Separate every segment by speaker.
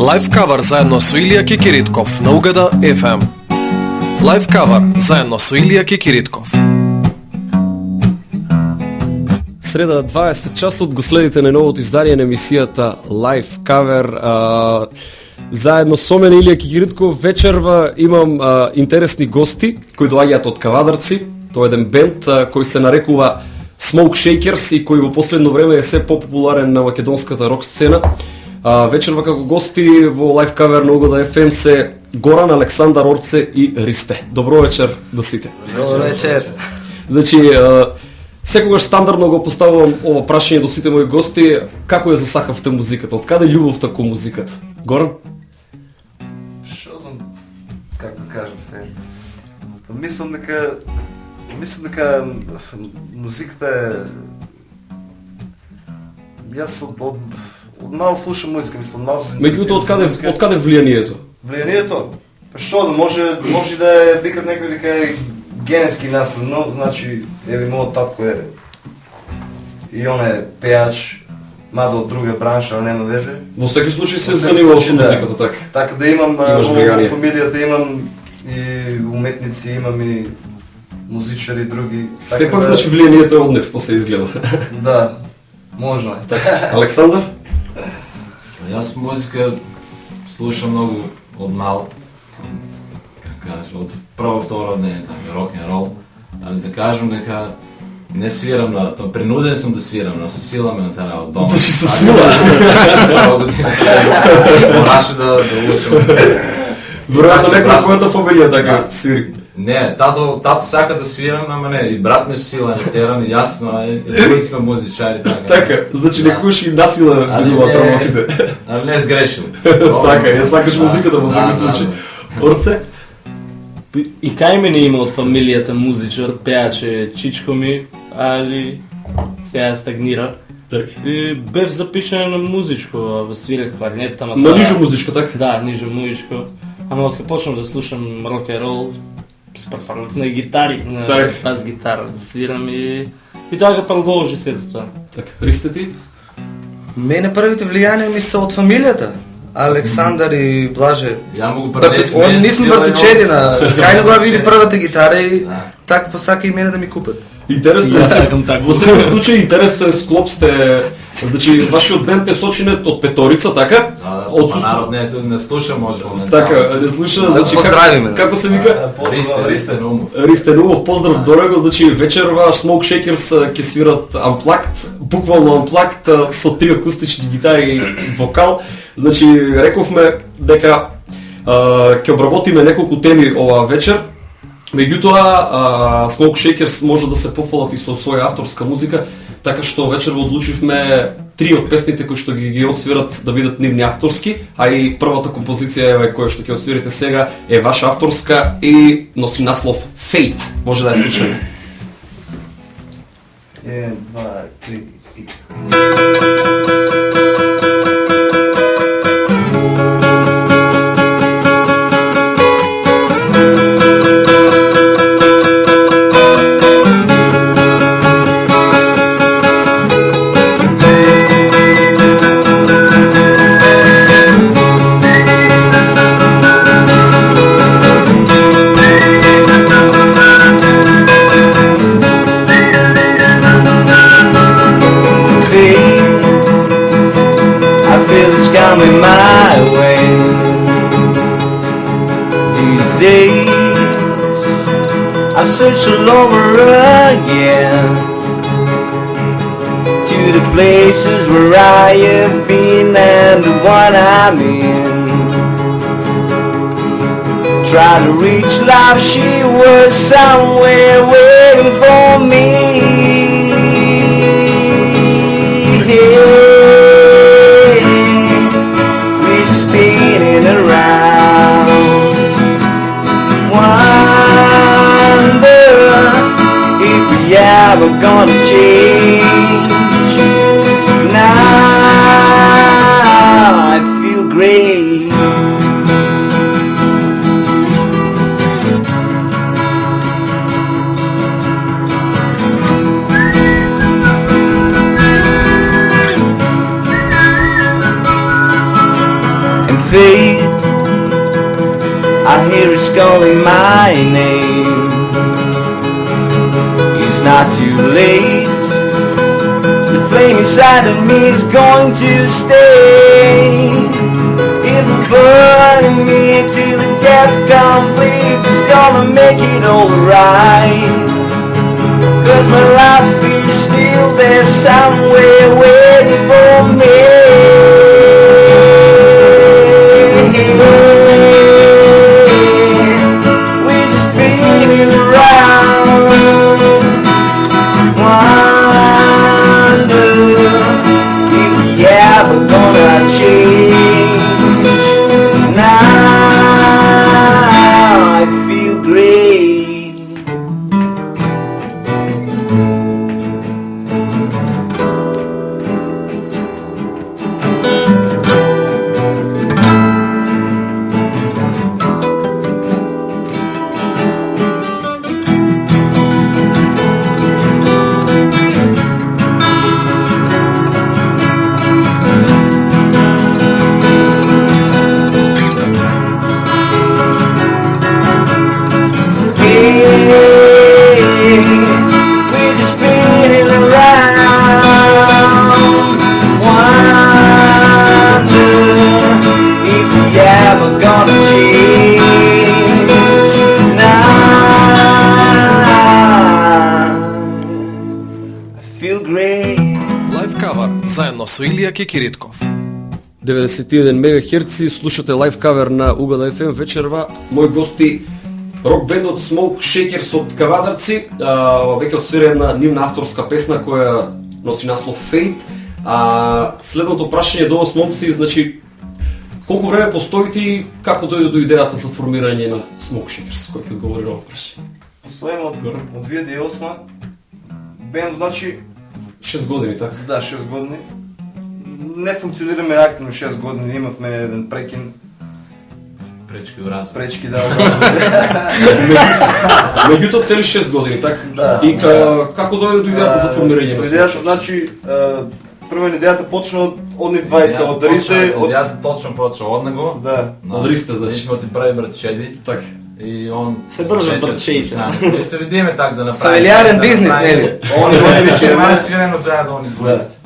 Speaker 1: Лайф Кавер заедно со Илија Кикиритков на Угада FM. Лайф Кавер заедно со Илија Кикиритков.
Speaker 2: Среда 20 часот го следите на новото издание на емисијата Лайф кавер. А, заедно со мене Илија Кикиритков вечерва имам а, интересни гости кои доаѓаат од Кавадарци. Тоа е еден бенд а, кој се нарекува Smoke Shakers и кој во последно време е се попопуларен на македонската рок сцена. А, вечерва како гости во Live Cover на Угода FM се Горан, Александар Орце и Ристе. Добро вечер до сите.
Speaker 3: Добро вечер.
Speaker 2: Значи, а, секогаш стандардно го поставувам ова прашање до сите мои гости, како ја засакавте музиката? Од каде љубовта кон музиката? Горан?
Speaker 3: Што знам, како да кажам се. Па Мислам дека мислам дека музиката е Јас од, од, од мал слушам музика, мислам, мал се
Speaker 2: Меѓутоа, од каде,
Speaker 3: музика.
Speaker 2: од каде влијанието?
Speaker 3: Влијанието? Па што, може, може да е, викат некој дека е генетски наследно, значи, еви мојот татко е и он е пеач, мада од друга бранша, а нема везе.
Speaker 2: Во секој случај се занимавам со
Speaker 3: да.
Speaker 2: музиката, така.
Speaker 3: Така да имам во, фамилијата имам и уметници, имам и музичари други. Така
Speaker 2: Сепак,
Speaker 3: да,
Speaker 2: значи, влијанието е од нив, после изгледа.
Speaker 3: Да, можно е.
Speaker 2: така.
Speaker 4: Јас музика слушам многу од мал. Како кажеш, од прво второ не така рок н рол, али да кажам дека не свирам на тоа, принуден сум да свирам, но со сила ме натера од дома.
Speaker 2: Значи, со сила?
Speaker 4: Мораше да да учам.
Speaker 2: Веројатно некој од твојата фамилија така свири.
Speaker 4: Не, тато, тато сака да свирам, ама не, и брат ми со сила не терам, и јасно е, и двојци сме музичари, така.
Speaker 2: Така, значи
Speaker 4: Да.
Speaker 2: некојаш и насила
Speaker 4: Али
Speaker 2: бидуваат
Speaker 4: не-
Speaker 2: работите.
Speaker 4: Али не сгрешил.
Speaker 2: Така, ја сакаш
Speaker 4: Да,
Speaker 2: музиката во
Speaker 4: да,
Speaker 2: секој случај. Орце?
Speaker 5: И кај мене има од фамилијата музичар, пеаче Чичко ми, али сега стагнира.
Speaker 2: Така.
Speaker 5: И бев запишан на музичко, свирев кларнет, ама
Speaker 2: На нижо музичко, така?
Speaker 5: Да, нижо музичко. Ама откако почнав да слушам рок н рол, префрлив на гитари, на
Speaker 2: Так.
Speaker 5: бас гитара да свирам и и тоа го продолжи се за тоа.
Speaker 2: Така. Ристе ти?
Speaker 6: Мене првите влијанија ми се од фамилијата. Александар и Блаже.
Speaker 4: Ја му го
Speaker 6: он
Speaker 4: мене
Speaker 6: нисме
Speaker 4: стила и
Speaker 6: братучедина. Кај не го ја види првата гитара и
Speaker 4: Да.
Speaker 6: така посака и мене да ми купат.
Speaker 2: Интересно е.
Speaker 5: јас сакам така.
Speaker 2: Во секој случај интересен склоп сте Значи, вашиот бенд е сочинет од петорица, така?
Speaker 4: Да, да,
Speaker 2: Од
Speaker 4: па
Speaker 2: сустав-
Speaker 4: народ не, не слуша може моментално.
Speaker 2: Така, не слуша, значи
Speaker 6: поздравиме,
Speaker 2: како,
Speaker 6: да.
Speaker 2: како се вика?
Speaker 4: Ристе, Ристе Румов.
Speaker 2: Ристе Нумов, поздрав до него, значи вечерва Smoke Shakers ќе свират Unplugged, буквално Unplugged со три акустични гитари и вокал. Значи рековме дека а, ќе обработиме неколку теми оваа вечер. Меѓутоа, Smoke Shakers може да се пофалат и со своја авторска музика, така што вечерва одлучивме три од песните кои што ги ги освират да бидат нивни авторски, а и првата композиција е која што ќе освирите сега е ваша авторска и носи наслов Fate. Може да ја слушаме.
Speaker 7: 1 2 3 Try to reach life, she was somewhere waiting for me. Hey, we're just spinning around. Wonder if we ever gonna change. I hear it's calling my name. It's not too late. The flame inside of me is going to stay. It'll burn in me till it gets complete. It's gonna make it alright. Cause my life is still there somewhere waiting for me.
Speaker 1: Со Илија Кикиритков.
Speaker 2: 91 МГц слушате лайв кавер на Угада FM вечерва. Мои гости рок бендот Smoke Shakers од Кавадарци, а, веќе отсвира една нивна авторска песна која носи наслов Fate. А следното прашање до вас момци, значи колку време постоите и како дојде до идејата за формирање на Smoke Shakers? Кој ќе одговори на ова прашање?
Speaker 3: Постоим од, од 2008 Бенд значи
Speaker 2: 6 години, така?
Speaker 3: Да, 6 години. Не функционираме активно 6 години, имавме еден прекин,
Speaker 4: Пречки у разум.
Speaker 3: пречки да
Speaker 2: Меѓутоа цели 6 години, така?
Speaker 3: Да.
Speaker 2: И ка, како дојде до идејата за формирање на
Speaker 3: Идејата значи е, прво идејата почна од од нив двајца, од Ристе, од
Speaker 4: Од точно почна од него.
Speaker 3: да.
Speaker 2: Од Ристе, значи.
Speaker 4: Ние ти прави братчеди.
Speaker 2: Така.
Speaker 4: И он
Speaker 5: Се
Speaker 4: с нами. И се видиме так да направиме.
Speaker 6: Фамилиарен
Speaker 4: да
Speaker 6: бизнес, нели?
Speaker 4: Он и
Speaker 3: Они
Speaker 4: он
Speaker 3: свирено.
Speaker 4: заедно они двојците.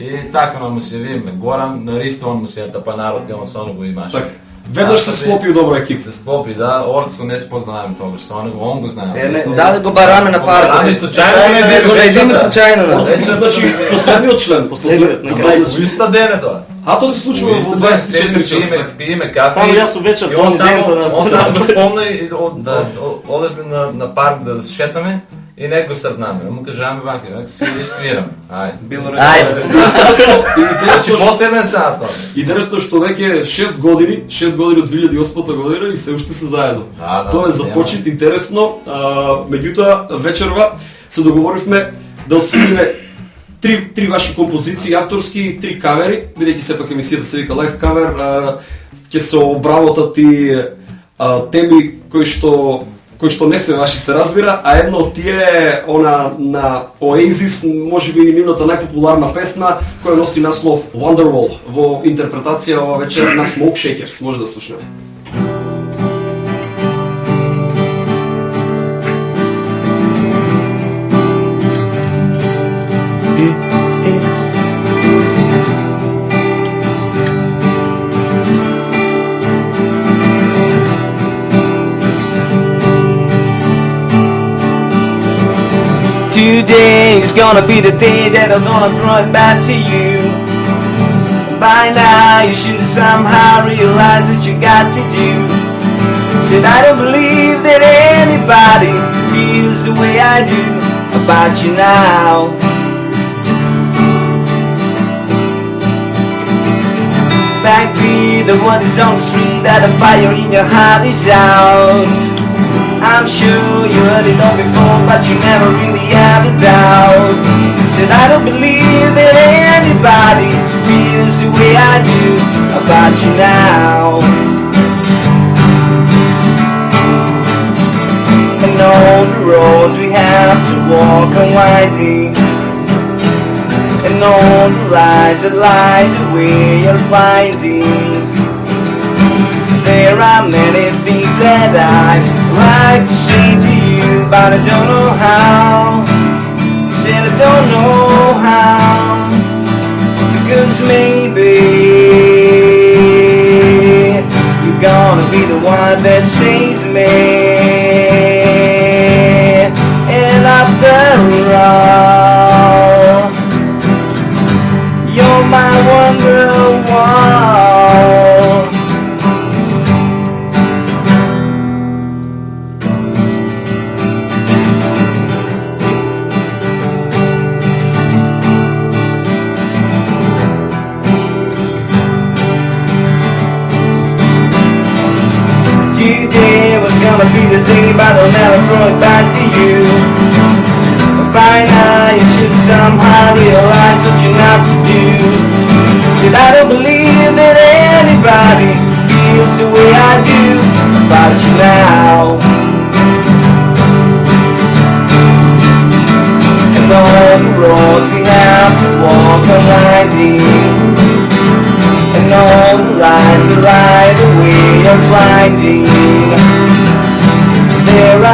Speaker 4: И така му се видиме. Горан на Ристо он му се тапа народ и он со него имаше.
Speaker 2: Така. Веднаш се склопи добра екипа.
Speaker 4: Се склопи, да. Орцо не спознаваме тогаш со него, он го знае.
Speaker 3: Е, не,
Speaker 6: Даде го бараме на парк.
Speaker 4: Ами случајно не
Speaker 6: Не го
Speaker 4: биде
Speaker 6: најдиме случајно. да.
Speaker 2: Си значи последниот член, последниот.
Speaker 5: Не, не,
Speaker 4: тоа.
Speaker 2: А тоа се случува во 24 часа.
Speaker 4: Пиеме, кафе.
Speaker 5: Само јас вечер
Speaker 4: само,
Speaker 5: ден да
Speaker 4: он само спомна и да одевме на на парк да се шетаме и него го срднаме. Му каже аме вака, вака си видиш свирам. Ајде.
Speaker 3: Било
Speaker 6: Ајде.
Speaker 2: Интересно, што
Speaker 4: после еден сат тоа.
Speaker 2: интересно што веќе 6 години, 6 години од 2008 година и се уште се заедно.
Speaker 4: Да, да,
Speaker 2: Тоа е
Speaker 4: нема.
Speaker 2: започет интересно, а, меѓутоа вечерва се договоривме да отсудиме три, три ваши композиции авторски и три кавери, бидејќи сепак емисијата се вика лайв кавер, ќе се обработат и а, теми кои што кои што не се ваши се разбира, а едно од тие е она на Oasis, можеби нивната најпопуларна песна, која носи наслов Wonderwall во интерпретација ова вечер на Smoke Shakers, може да слушнеме.
Speaker 7: Is gonna be the day that I'm gonna throw it back to you. By now you should somehow realize what you got to do. Said I don't believe that anybody feels the way I do about you now. Backbeat, the one is on the street, that the fire in your heart is out. I'm sure you heard it all before, but you never really had a doubt. Said I don't believe that anybody feels the way I do about you now. And all the roads we have to walk are winding. And all the lies that lie the way are blinding. There are many things that I'd like to say to you, but I don't know how. Said I don't know how. Because maybe you're gonna be the one that saves me. And after all, you're my wonderwall. Today the day, but I'll never throw it back to you. By now you should somehow realize what you're not to do. Said I don't believe that anybody feels the way I do about you now. And all the roads we have to walk are winding. And all the lies that lie the way of blinding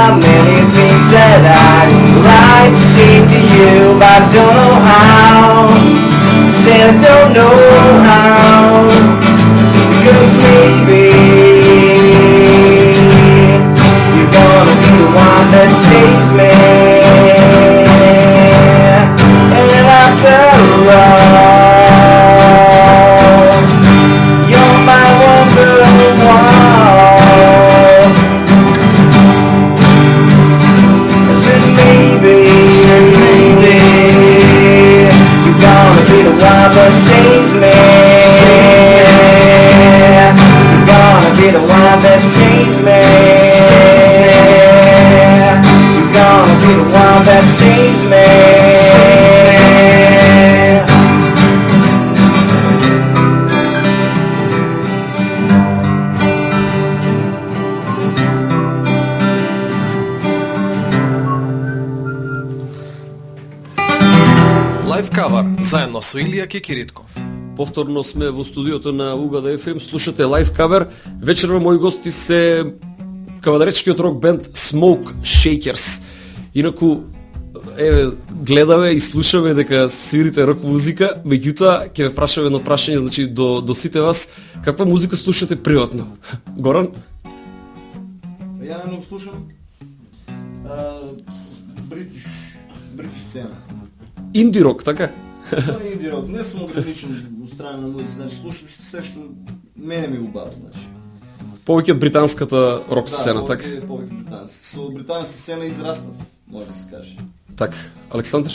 Speaker 7: are many things that I'd like to say to you But I don't know how. Said I don't know how. Because maybe You're gonna be the one that saves me. And after all you're saves me. Saves me. I'm gonna be the one that saves me.
Speaker 1: Saves me. Со Илија Кикиритков.
Speaker 2: Повторно сме во студиото на Угада FM, слушате лайв кавер. Вечерва мои гости се кавадаречкиот рок бенд Smoke Shakers. Инаку еве гледаме и слушаме дека свирите рок музика, меѓутоа ќе ве прашаме едно прашање, значи до до сите вас, каква музика слушате приватно? Горан?
Speaker 3: Ја не слушам бритиш бритиш сцена.
Speaker 2: Инди рок, така?
Speaker 3: Тоа е инди рок. Не сум ограничен од страна на музика, значи слушам се што мене ми убава, значи.
Speaker 2: Повеќе британската рок сцена,
Speaker 3: да,
Speaker 2: така?
Speaker 3: повеќе- повеќе британски. Со британска сцена израснав, може да се каже.
Speaker 2: Така. Александр?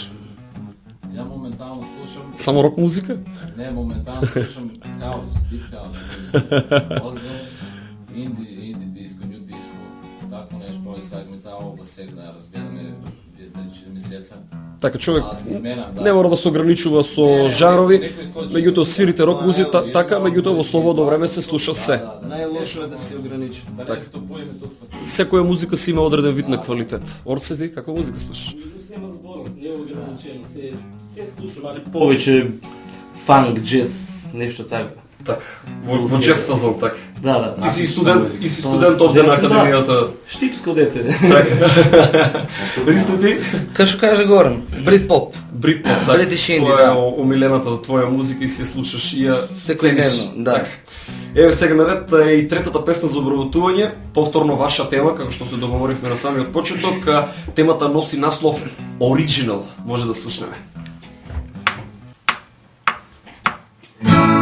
Speaker 4: Ја моментално слушам,
Speaker 2: Само рок музика?
Speaker 4: не моментално слушам хаос, дип хаос, инди, нешто, овој сега ми таа област сега да разгледаме 3-4 месеца.
Speaker 2: Така човек
Speaker 4: А, да да.
Speaker 2: не мора да се ограничува со
Speaker 4: Не, не, случај.
Speaker 2: меѓутоа свирите рок музика така, меѓутоа во слободно време се слуша се.
Speaker 4: Да, да, да.
Speaker 3: Најлошо е да се ограничи.
Speaker 4: Да не стопуеме тук.
Speaker 2: Секоја музика си има одреден вид на квалитет. Орце ти каква музика слушаш?
Speaker 5: Нема збор, не е ограничено, се, се слушам, али повеќе фанк, джез, нешто така.
Speaker 2: Така, во, во чест фазон, така.
Speaker 5: Да, да.
Speaker 2: Ти си студент, и си студент овде на
Speaker 5: Студент,
Speaker 2: академијата.
Speaker 5: Штипско дете.
Speaker 2: Ристо ти?
Speaker 6: Кај што каже Горан, Бритпоп.
Speaker 2: Бритпоп, така.
Speaker 6: Бритиш инди,
Speaker 2: Тоа е
Speaker 6: да.
Speaker 2: омилената твоја музика и си ја слушаш и ја цениш.
Speaker 6: да.
Speaker 2: Така. Еве сега на ред е и третата песна за обработување, повторно ваша тема, како што се договоривме на самиот почеток, темата носи наслов Original, може да слушнеме.
Speaker 7: It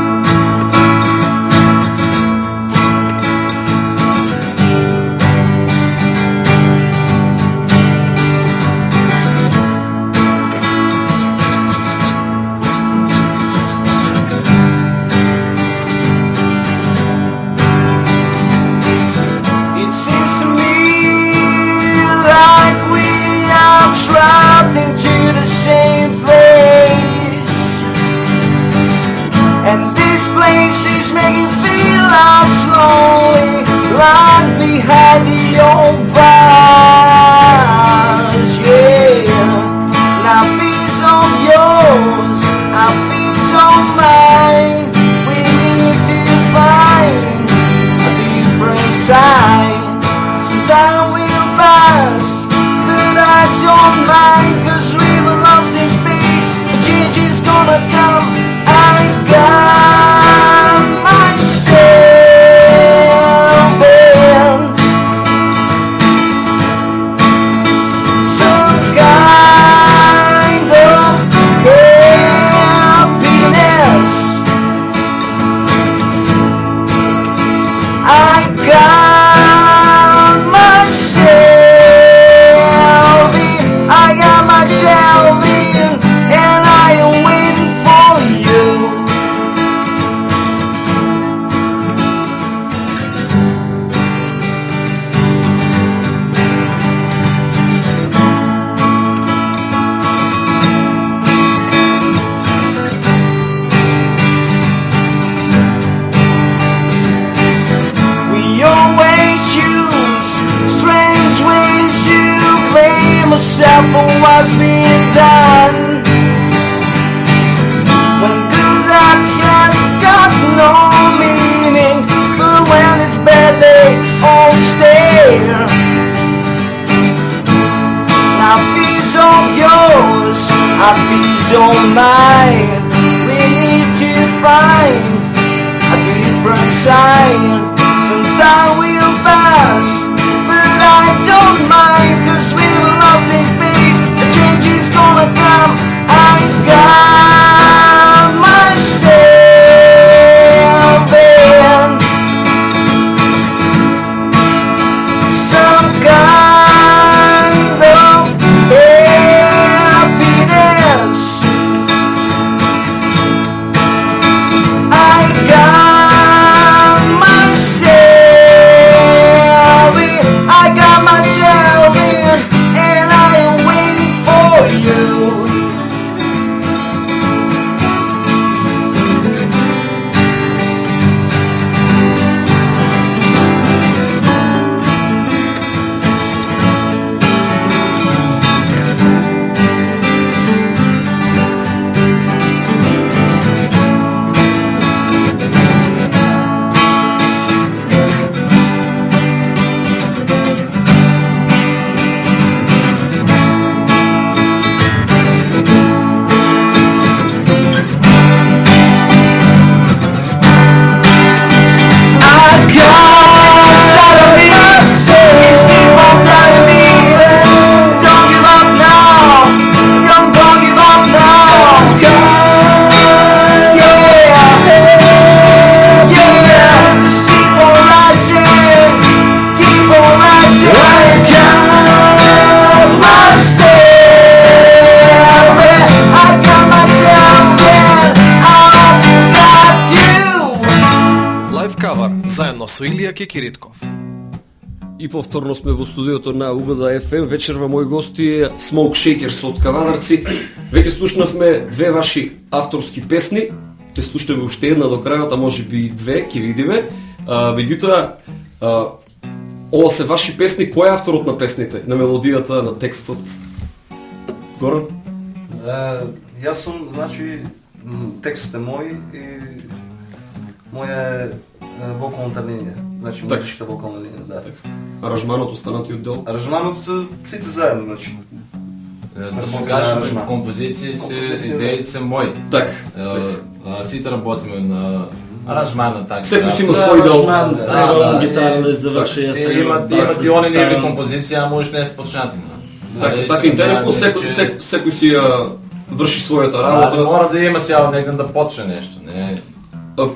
Speaker 7: are trapped into the same place. And this place is making feel us lonely, locked behind the old bars.
Speaker 1: Со Илија Кекиритков.
Speaker 2: И повторно сме во студиото на Угода FM. Вечерва мои гости е Smoke Shakers од Кавадарци. Веќе слушнавме две ваши авторски песни. Ќе слушнеме уште една до крајот, а може би и две, ќе видиме. А, меѓутоа, а, ова се ваши песни, кој е авторот на песните? На мелодијата, на текстот? Горан?
Speaker 3: Јас сум, значи, текстот е мој и моја вокалната линија. Значи,
Speaker 2: Така.
Speaker 3: музичката вокална линија, да.
Speaker 2: Аранжманот останатиот дел?
Speaker 3: Аранжманот се сите заедно, значи.
Speaker 4: Е, Да
Speaker 3: Работиме
Speaker 4: се композиции
Speaker 3: Композиции, да.
Speaker 4: идеите се мои. Е, а, Сите работиме на аранжмана така.
Speaker 2: Секој си има
Speaker 4: Да,
Speaker 2: свој дел.
Speaker 5: Аранжман,
Speaker 4: Да, да,
Speaker 5: да заврши, треба
Speaker 4: Имат, и они
Speaker 5: заставам.
Speaker 4: композиции, а можеш не е спочнатина.
Speaker 2: Така, така интересно, секој, секој, си ја врши својата работа.
Speaker 4: мора да има сега некој да почне нешто, не.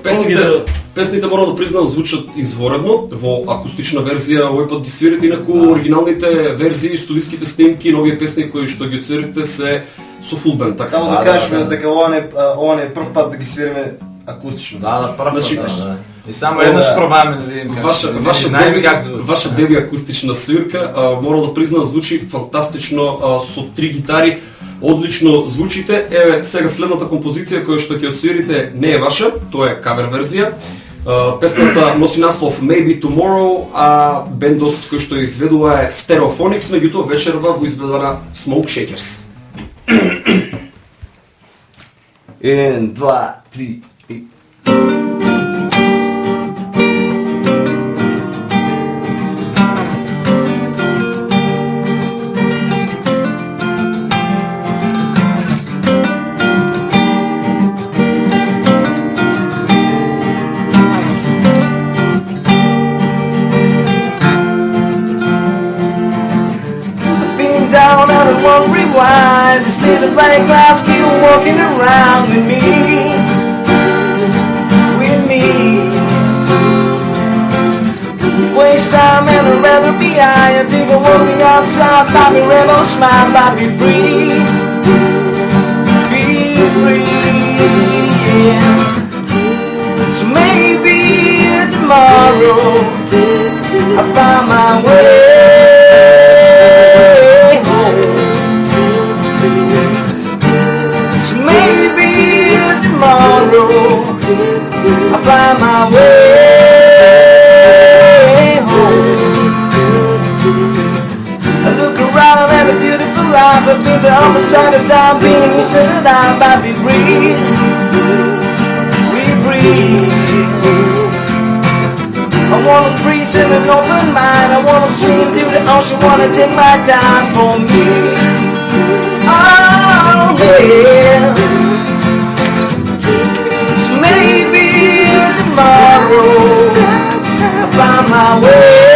Speaker 2: Песните, песните морам да признам звучат изворедно во акустична верзија, овој пат ги свирите, инаку оригиналните верзии, студиските снимки, новите песни кои што ги свирите се со фул бенд, така.
Speaker 3: Само
Speaker 4: Да,
Speaker 3: да
Speaker 4: да,
Speaker 3: кажеме
Speaker 4: да.
Speaker 3: дека ова не ова не е прв пат да ги свириме акустично.
Speaker 4: Да, да, прв пат,
Speaker 2: Значи,
Speaker 4: да, да. И само еднаш пробаме да видим как.
Speaker 2: Ваша,
Speaker 4: да
Speaker 2: ваша, деби,
Speaker 4: как звучи.
Speaker 2: ваша деби акустична свирка, а, морам да признам, звучи фантастично а, со три гитари одлично звучите. Еве, сега следната композиција која што ќе отсвирите не е ваша, тоа е кавер верзија. Песната носи наслов Maybe Tomorrow, а бендот кој што изведува е Stereophonics, меѓутоа вечерва го изведува на Smoke Shakers.
Speaker 7: 1, 2, 3, one rewind. This little black clouds keep walking around with me. With me. Waste time and I'd rather be high. I take a walking outside. Bobby Rebel smile, Bobby free. Be free. Yeah. So maybe tomorrow I'll find my way I I've been side of time being we said it out, but we breathe. We breathe. I wanna breathe in an open mind. I wanna swim through the ocean. Wanna take my time for me. Oh yeah. So maybe tomorrow I'll find my way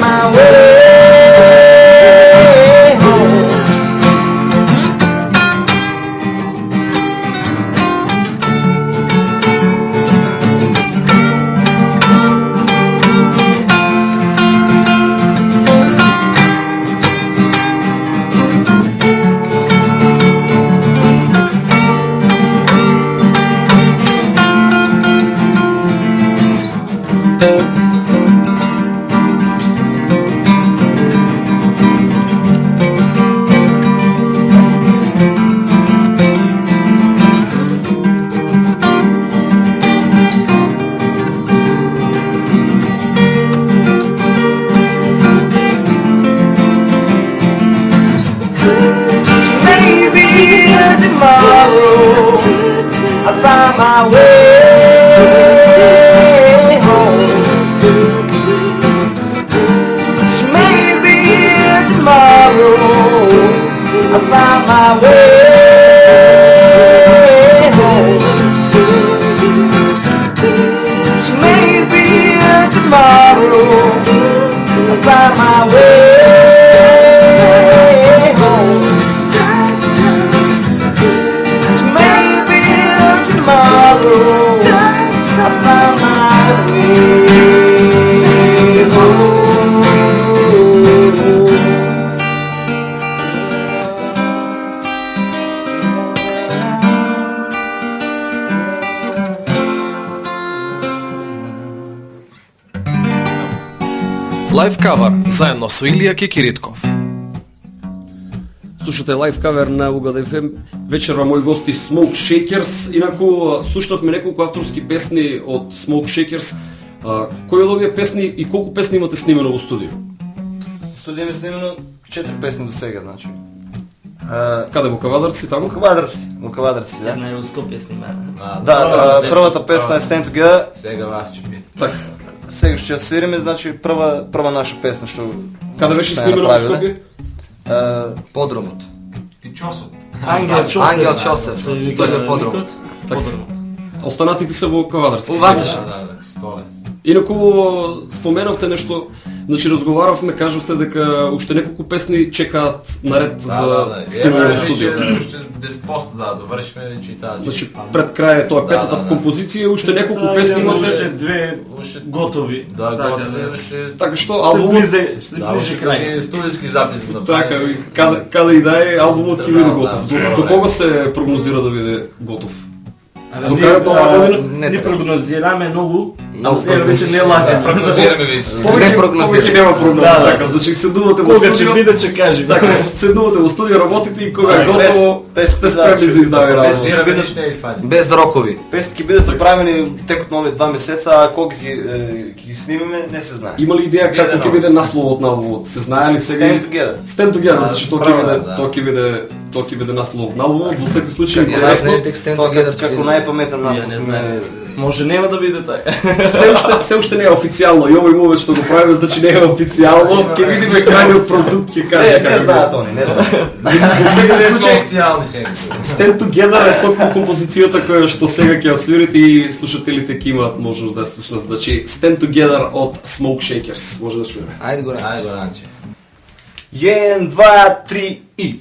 Speaker 7: my way
Speaker 1: кавар заедно со Илија Кикиритков.
Speaker 2: Слушате лайв кавер на Угад FM. Вечерва мои гости Smoke Shakers. Инаку слушнавме неколку авторски песни од Smoke Shakers. А, кои од овие песни и колку песни имате снимено во студио?
Speaker 3: Студија ми снимено четири песни до сега, значи. А,
Speaker 2: Каде во Кавадарци таму?
Speaker 3: Кавадарци, во Кавадарци, да.
Speaker 5: Една е во Скопје снимена.
Speaker 3: Да, првата песна е Stand Together,
Speaker 4: Сега вас ќе питам.
Speaker 2: Така.
Speaker 3: Сега ќе ја свириме, значи прва прва наша песна што
Speaker 2: Каде беше снимено во. Скопје?
Speaker 6: Подромот.
Speaker 4: И Чосов.
Speaker 5: Ангел Чосев.
Speaker 6: Ангел Чосев,
Speaker 5: Се вика
Speaker 6: Столе Подром.
Speaker 5: викот. Подромот.
Speaker 2: Останатите се во Кавадарци.
Speaker 6: У Ватеша.
Speaker 4: Да, да, да, столе.
Speaker 2: Инаку споменавте нешто, значи разговаравме, кажавте дека уште неколку песни чекаат наред
Speaker 4: Да,
Speaker 2: за
Speaker 4: да, да.
Speaker 2: снимање во студио.
Speaker 4: уште 10% да довршиме и таа.
Speaker 2: Значи пред крај е тоа
Speaker 4: Да,
Speaker 2: петата
Speaker 4: да, да.
Speaker 2: композиција, уште неколку
Speaker 5: Да,
Speaker 2: песни
Speaker 5: имаме
Speaker 2: имате.
Speaker 5: уште две
Speaker 4: Уште
Speaker 5: готови.
Speaker 4: Да,
Speaker 5: Така,
Speaker 4: готови
Speaker 5: да.
Speaker 4: уште.
Speaker 2: Така што
Speaker 5: Се
Speaker 2: албумот
Speaker 5: се
Speaker 4: Да,
Speaker 5: ближе
Speaker 4: уште
Speaker 5: крај.
Speaker 4: Студиски запис го направи.
Speaker 2: така каде каде и да е албумот ќе
Speaker 4: Да,
Speaker 2: биде
Speaker 4: да,
Speaker 2: готов.
Speaker 4: да,
Speaker 2: До,
Speaker 4: да.
Speaker 2: до кога се прогнозира да биде готов? До крајот на оваа
Speaker 5: а,
Speaker 2: година?
Speaker 6: Не
Speaker 5: прогнозираме многу, ама сега веќе не лагаме.
Speaker 4: Прогнозираме веќе.
Speaker 2: Повеќе
Speaker 6: прогнозира.
Speaker 2: повеќе нема прогноза,
Speaker 5: Да, да.
Speaker 2: така, значи седнувате во
Speaker 5: Кога ќе
Speaker 2: студио.
Speaker 5: биде ќе кажеме.
Speaker 2: Така, седнувате во студио, работите и кога
Speaker 3: Да,
Speaker 2: готово,
Speaker 3: без-
Speaker 2: сте
Speaker 3: без
Speaker 2: спремни за
Speaker 3: без-
Speaker 2: работа.
Speaker 4: Не.
Speaker 6: Без рокови.
Speaker 3: песни ќе бидат направени текот на овие два месеца, а кога ќе ќе ги снимеме не се знае.
Speaker 2: Има ли идеја како ќе биде насловот на албумот? Се знае ли сега?
Speaker 3: Stand Together.
Speaker 2: Stand Together,
Speaker 4: Да,
Speaker 2: значи тоа ќе биде,
Speaker 4: да.
Speaker 2: тоа ќе биде, тоа ќе биде насловот на албумот. Во секој случај
Speaker 6: Не
Speaker 2: интересно.
Speaker 3: Тоа
Speaker 6: Together
Speaker 3: како, како
Speaker 6: ќе биде.
Speaker 3: Најпаметен
Speaker 5: Ја
Speaker 3: наслов
Speaker 5: не
Speaker 3: ми
Speaker 5: знам.
Speaker 3: е
Speaker 5: Може нема да биде така.
Speaker 2: Се уште се уште не е официјално и овој момент што го правиме значи не е официјално. Ќе видиме крајниот продукт ќе каже
Speaker 3: Не, не
Speaker 2: како
Speaker 3: знаат они, не знаат.
Speaker 2: Во секој случај
Speaker 4: официјални сега.
Speaker 2: Stand Together е токму композицијата која што сега ќе ја свирите и слушателите ќе имаат можност да ја слушнат. Значи Stand Together од Smoke Shakers. Може да чуеме.
Speaker 6: Ајде го
Speaker 4: Ајде го Ранче.
Speaker 3: Јен, два, три и.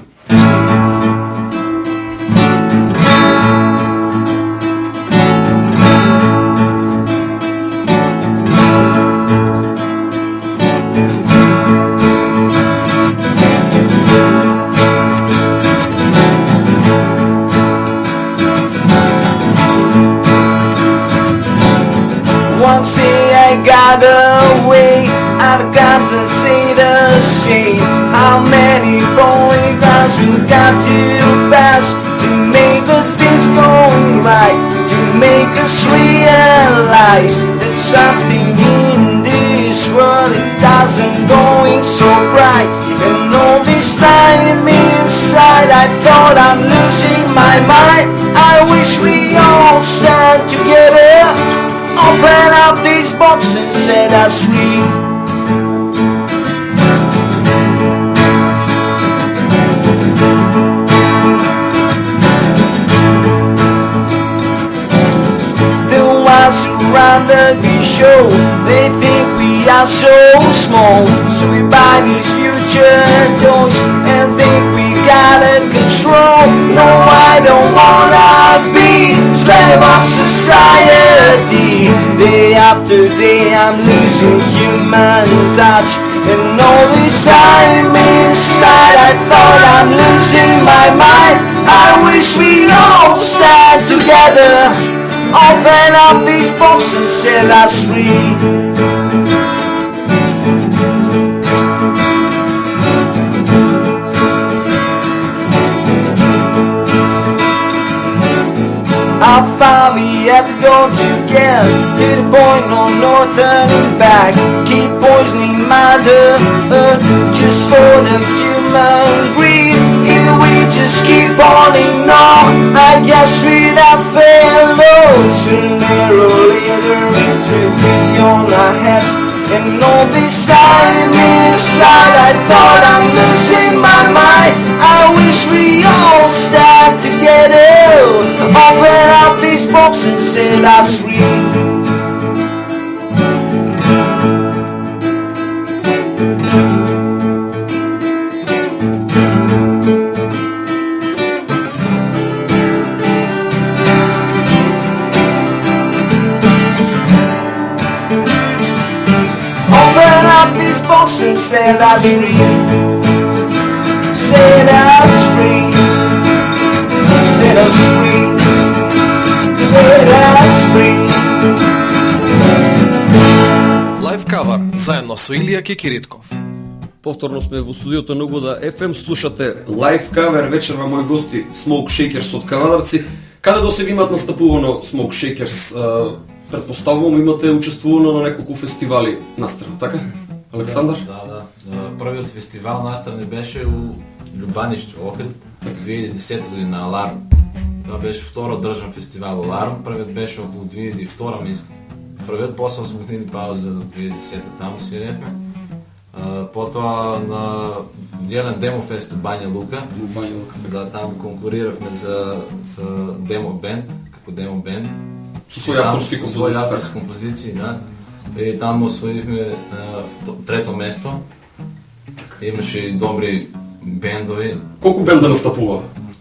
Speaker 7: How many polygons we got to pass to make the things going right, to make us realize that something in this world it doesn't going so bright. And all this time inside, I thought I'm losing my mind. I wish we all stand together, open up these boxes and us free. Run the show, they think we are so small. So we buy these future toys and think we got it control. No, I don't wanna be slave of society. Day after day, I'm losing human touch. And all this time inside, I thought I'm losing my mind. I wish we all stand together. Open up these boxes, set us free. How far we have to go to get to the point, no, no turning back. Keep poisoning my earth just for the human greed. If we just keep on on, I guess we'd have failed. Sooner or later it will be on our heads. And all this time inside, I thought I'm losing my mind. I wish we all stand together. Open up these boxes and us free. Set us free. Set us free. Set us free. Set us free.
Speaker 1: Лайв кавар заедно со Илија Кикиритков.
Speaker 2: Повторно сме во студиото на Угода FM, слушате лайв кавер вечерва мои гости Smoke Shakers од Канадарци. Каде до сега имаат настапувано Smoke Shakers? Предпоставувам имате учествувано на неколку фестивали настрана, така? Александар?
Speaker 4: Да, да. Да. Првиот фестивал настрани беше у Любаниште, Охрид, 2010 година, Аларм. Това беше второ држан фестивал Аларм, првиот беше околу 2002 мислам. Првиот после 8 години пауза до 2010 таму свиревме. Потоа на еден демофест у Бања Лука, да таму конкуриравме за, за демо бенд, како демо бенд.
Speaker 2: Со своји
Speaker 4: таму
Speaker 2: авторски
Speaker 4: со
Speaker 2: композиции,
Speaker 4: Своји
Speaker 2: така?
Speaker 4: авторски композиции, да. И таму освоивме трето место. Имаше и добри бендови,
Speaker 2: Колку бенда настапува?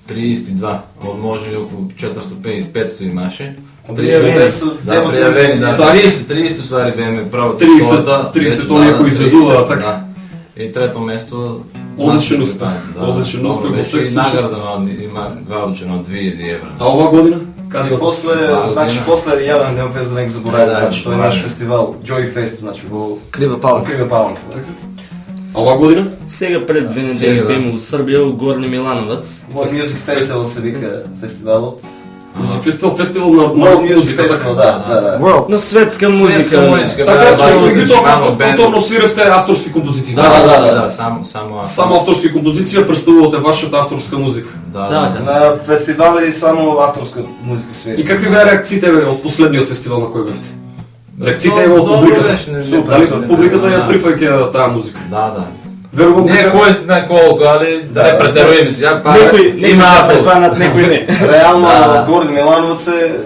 Speaker 4: 32, од може околу 450-500 имаше.
Speaker 3: Пријавени су,
Speaker 4: Да,
Speaker 3: сме
Speaker 4: пријавени, да.
Speaker 2: Да.
Speaker 4: 30, 30 ствари беме право.
Speaker 2: 30,
Speaker 4: втората,
Speaker 2: 30
Speaker 4: вече,
Speaker 2: оние
Speaker 4: да,
Speaker 2: кои
Speaker 4: да,
Speaker 2: изведуваат,
Speaker 4: 30,
Speaker 2: така.
Speaker 4: Да. И трето место
Speaker 2: Одличен успех.
Speaker 4: бенд,
Speaker 2: Одличен успех во
Speaker 4: беше
Speaker 2: секој
Speaker 4: и награда на- има ваучер од 2000 евра.
Speaker 2: А оваа година? Каде имате?
Speaker 3: после,
Speaker 4: Да,
Speaker 3: значи после јавен ден фест за нека заборавам,
Speaker 4: Да, да,
Speaker 3: значи тој е наш фестивал Joy Fest, значи во
Speaker 6: Крива Палма.
Speaker 3: Криве Палма.
Speaker 2: А оваа година?
Speaker 5: Сега пред две недели
Speaker 4: да.
Speaker 5: беме у Србија, у Горни Милановац.
Speaker 3: World Music Festival се вика фестивалот.
Speaker 2: Музик фестивал, фестивал на
Speaker 3: World Music
Speaker 2: музика,
Speaker 3: Festival,
Speaker 2: така.
Speaker 3: да, да, да.
Speaker 6: World.
Speaker 5: На светска музика.
Speaker 2: Така
Speaker 4: да,
Speaker 2: че ви
Speaker 4: значи,
Speaker 2: тоа повторно свиравте авторски композиции.
Speaker 4: Да, да, да, да, да, само, само.
Speaker 2: Само авторски композиции представувате вашата авторска музика.
Speaker 4: Да,
Speaker 5: Да.
Speaker 3: На фестивали само авторска музика свири.
Speaker 2: И какви беа реакциите од последниот фестивал на кој бевте?
Speaker 4: Добро-
Speaker 2: од
Speaker 4: добро
Speaker 2: публиката.
Speaker 3: Супер,
Speaker 2: Дали
Speaker 3: супер.
Speaker 2: публиката ја прифаќа таа музика?
Speaker 4: Да, да.
Speaker 2: Верувам
Speaker 4: Не
Speaker 2: дека
Speaker 4: кој знае колку, али да не претеруваме сега, па
Speaker 5: Некој не
Speaker 4: има апел.
Speaker 5: некој не.
Speaker 3: Реално
Speaker 4: Да, да.
Speaker 3: Горни Милановац е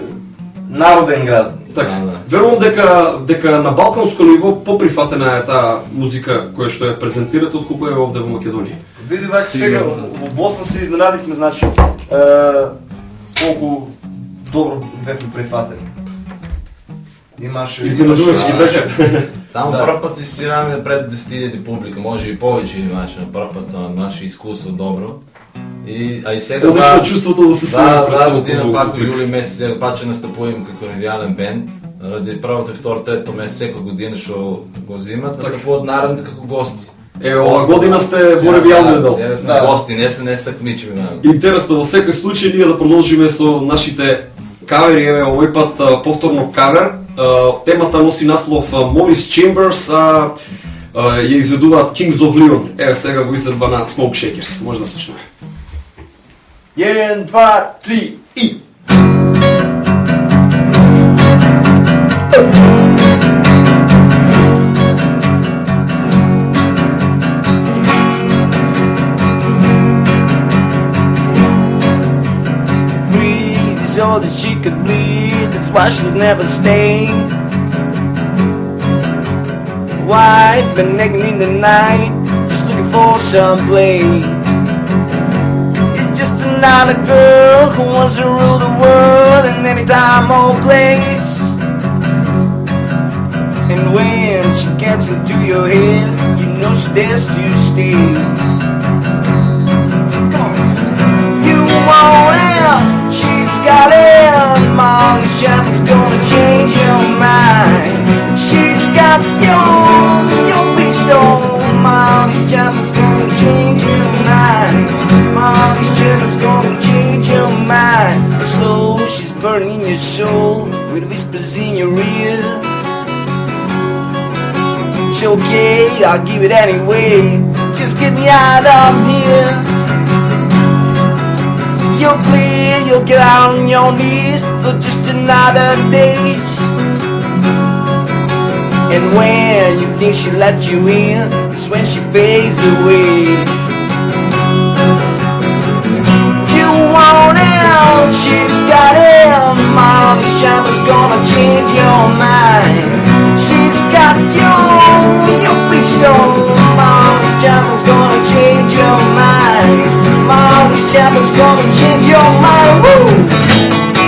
Speaker 3: народен град.
Speaker 2: Така.
Speaker 4: Да.
Speaker 2: Верувам дека дека на балканско ниво поприфатена е таа музика која што ја презентирате отколку е овде во Македонија.
Speaker 3: Види вака сега, во Босна се изненадивме, значи, е, колку добро бевме прифатени. Имаше...
Speaker 2: Изненадувачки
Speaker 3: имаше-
Speaker 2: така.
Speaker 4: Таму
Speaker 3: Да.
Speaker 4: прв пат свираме пред 10.000 публика, може и повеќе имаше на прв пат, наше искуство добро. И, а и сега
Speaker 2: Одлично
Speaker 4: па-
Speaker 2: чувството да се
Speaker 4: Да,
Speaker 2: пред
Speaker 4: да, година пак во јули месец сега пак ќе настапувам како ревијален бенд. Ради првото и второ, трето месец секоја година што го зимат, настапуваат наредните како гости.
Speaker 2: Е, ова година сте во
Speaker 4: да,
Speaker 2: дел.
Speaker 4: Сега сме
Speaker 3: Да.
Speaker 4: гости, не се не се такмичиме. на-
Speaker 2: Интересно, во секој случај ние да продолжиме со нашите кавери, еве овој пат повторно кавер темата носи наслов а, Mom's Chambers, а, ја изведуваат Kings of Leon. Еве сега во изведба на Smoke Shakers. Може да слушнеме.
Speaker 3: 1, 2, 3 и...
Speaker 7: free so that she could bleed. That's why she's never stayed. White, been naked in the night, just looking for some blade. It's just another girl who wants to rule the world in any time or place. And when she gets into your head, you know she dares to stay. You want it, it. Molly's Chapel's gonna change your mind. She's got your, your pistol. Oh, Molly's Chapel's gonna change your mind. Molly's Chapel's gonna change your mind. Slow, she's burning your soul with whispers in your ear. It's okay, I'll give it anyway. Just get me out of here. You'll bleed, you'll get out on your knees for just another days. And when you think she let you in, it's when she fades away. You want it, she's got it. Molly's Chapel's gonna change your mind. She's got your, your pistol. Molly's Chapel's gonna change your mind. Woo!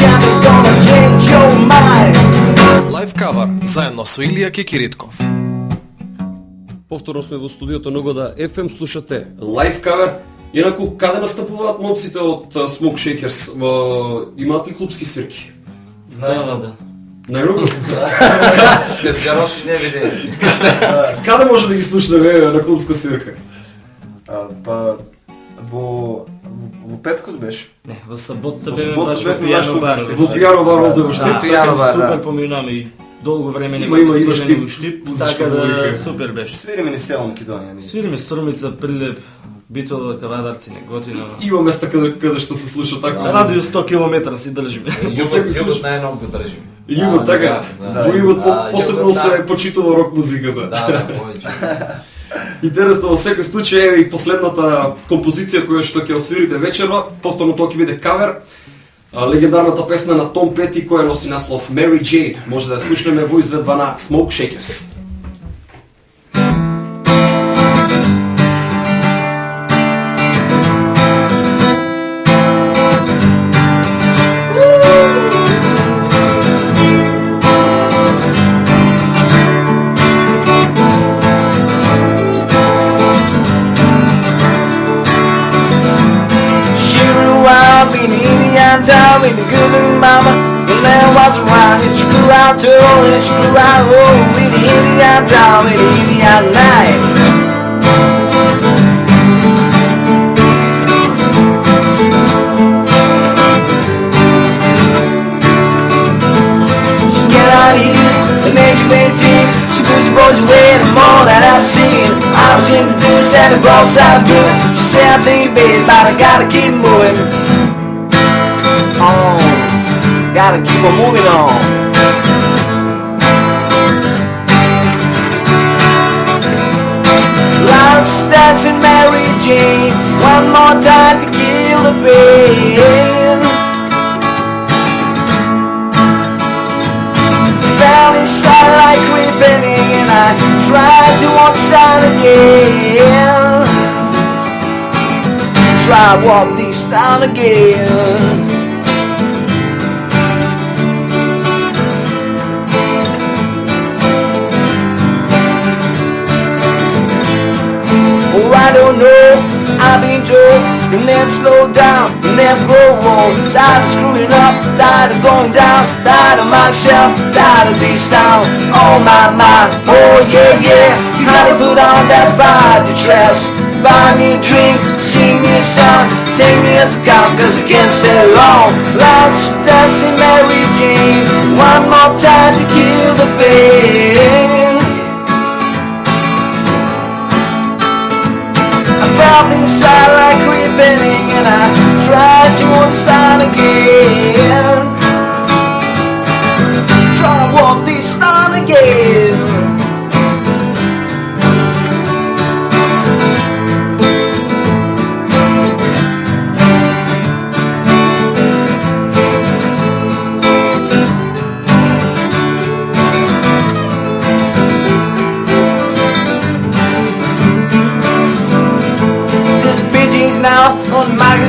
Speaker 7: Molly's Chapel's gonna change your mind.
Speaker 1: Лайв кавар заедно со Илија Кикиритков.
Speaker 2: Повторно сме во студиото Ногода FM, слушате лайв кавер. Инаку, каде настапуваат момците од Smoke Shakers? Имаат ли клубски свирки?
Speaker 5: Да, да, да.
Speaker 2: Најмногу?
Speaker 6: Без гароши не виде.
Speaker 2: Каде може да ги слушнеме еве, на клубска свирка?
Speaker 3: А, па, во, во, петкот беше.
Speaker 5: Не, во сабота баш во пијано
Speaker 3: во-
Speaker 5: бар.
Speaker 3: во
Speaker 2: Во Пијано бар овде во Штип.
Speaker 5: Да,
Speaker 6: Пијано бар,
Speaker 5: супер
Speaker 6: да.
Speaker 5: поминаме и долго време нема
Speaker 2: има,
Speaker 5: да
Speaker 2: има Штип,
Speaker 5: во Штип, така да супер беше.
Speaker 3: Свириме ни село Македонија. Ни.
Speaker 5: Свириме Струмица, Прилеп, Битола, Кавадарци, Неготино.
Speaker 2: Има места каде, каде што се слуша така.
Speaker 5: На радио 100 км си држиме.
Speaker 2: Случај.
Speaker 4: најног го држим.
Speaker 2: Југот,
Speaker 4: Да,
Speaker 2: така.
Speaker 4: да,
Speaker 2: Во
Speaker 4: Да,
Speaker 2: посебно се
Speaker 4: да.
Speaker 2: почитува рок музиката.
Speaker 4: Да, да, повеќе.
Speaker 2: Интересно во секој случај е и последната композиција која што ќе освирите вечерва, повторно тоа ќе биде кавер. Легендарната песна на Том Пети која носи наслов Mary Jane. Може да ја слушнеме во изведба на Smoke Shakers.
Speaker 7: With a good looking oh, mama. The land was around and she grew out tall and she grew out old with the Indian town with the Indian night. She get out here and then she made tea. She puts her voice away and it's than I've seen. I was in the deuce and the ball sounds good. She said, I think, babe, but I gotta keep moving on. Gotta keep on moving on. Lance dancing Mary Jane. Eh? One more time to kill the pain. fell inside like creeping eh? and I tried to walk understand again. Try walk this town again. I don't know, I've been told You never slow down, you never grow old. Tired of screwing up, tired of going down Tired of myself, tired of this town. Oh my, my, oh yeah, yeah. You gotta put on that body dress. Buy me a drink, sing me a song Take me as a count, cause I can't stay long. Lost dancing Mary Jane One more time to kill the pain Felt inside like creeping and I tried to understand again. Try to walk this town again.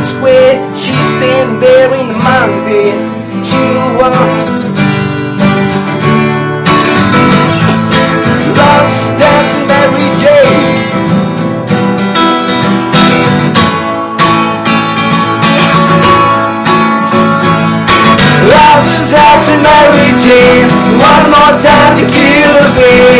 Speaker 7: Market Square. She's standing there in the mountain pit. She uh, lost dancing Mary Jane. Lost dancing Mary Jane. One more time to kill the pain.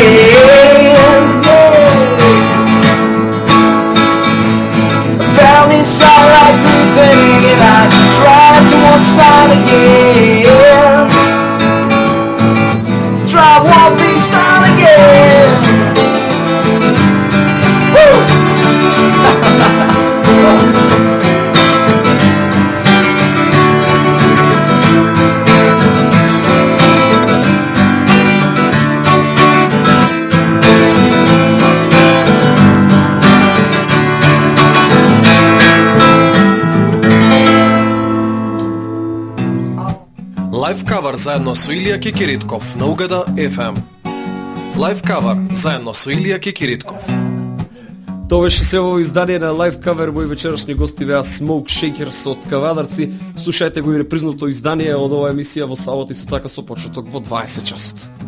Speaker 1: Заедно со Илија Кикиритков на Угада FM. Лайф кавер заедно со Илија Кикиритков.
Speaker 2: Тоа беше се во издание на Live Cover, мои вечерашни гости беа Smoke Shakers од Кавадарци. Слушајте го и репризното издание од оваа емисија во сабота и со така со почеток во 20 часот.